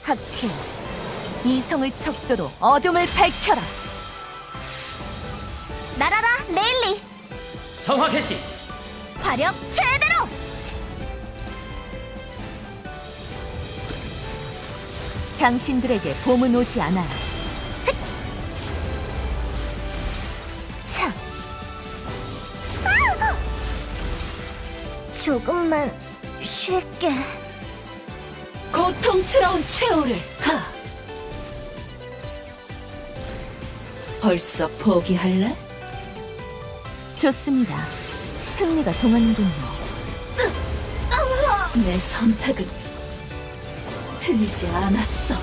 학회 이성을 척도로 어둠을 밝혀라. 날아라 레일리. 정화 개시 화력 최대로. 당신들에게 봄은 오지 않아요 흑! 차 조금만 쉴게 고통스러운 최후를 하. 벌써 포기할래? 좋습니다 흥미가 동하는군요 내 선택은 틀리지 않았어.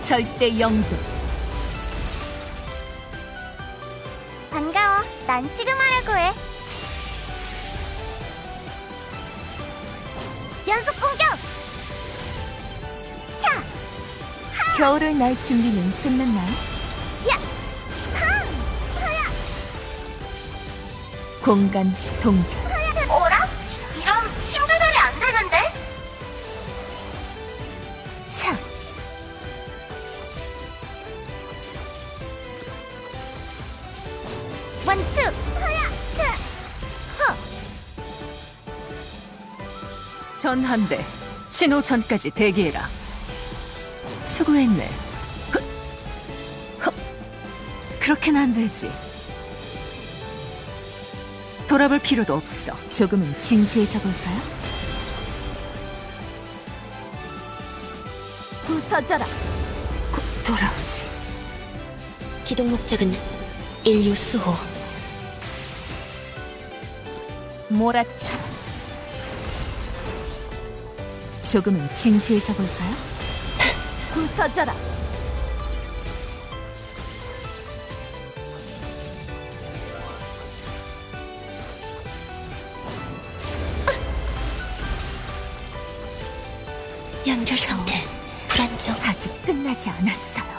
절대 영도 난 시그마라고 해. 연속 공격! 겨울을 날 준비는 끝났나요? 공간 동결 원투! 하야! 전한대 신호 전까지 대기해라. 수고했네. 그렇게는 안 되지. 돌아볼 필요도 없어. 조금은 진지해져 볼까요? 부서져라 곧 돌아오지. 기동 목적은 인류 수호. 몰아쳐라 조금은 진지해져 볼까요? 부서져라 연결 상태 불안정. 아직 끝나지 않았어요